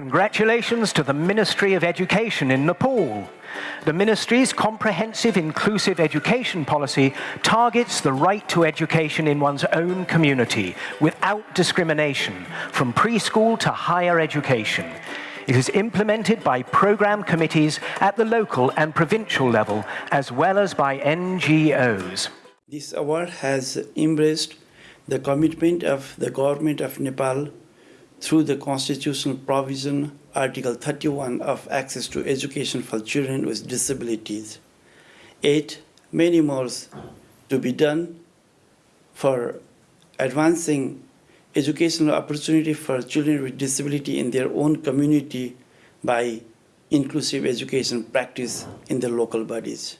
Congratulations to the Ministry of Education in Nepal. The ministry's comprehensive inclusive education policy targets the right to education in one's own community without discrimination from preschool to higher education. It is implemented by program committees at the local and provincial level as well as by NGOs. This award has embraced the commitment of the government of Nepal through the constitutional provision Article 31 of access to education for children with disabilities. Eight, many more to be done for advancing educational opportunity for children with disability in their own community by inclusive education practice in the local bodies.